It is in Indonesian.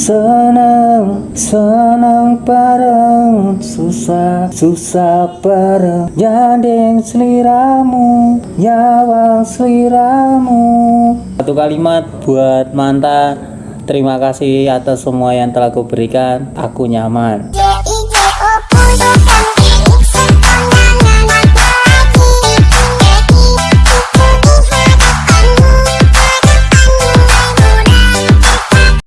Senang, senang bareng Susah, susah bareng. Jandeng seliramu Nyawang seliramu. Satu kalimat buat mantan Terima kasih atas semua yang telah kuberikan Aku nyaman.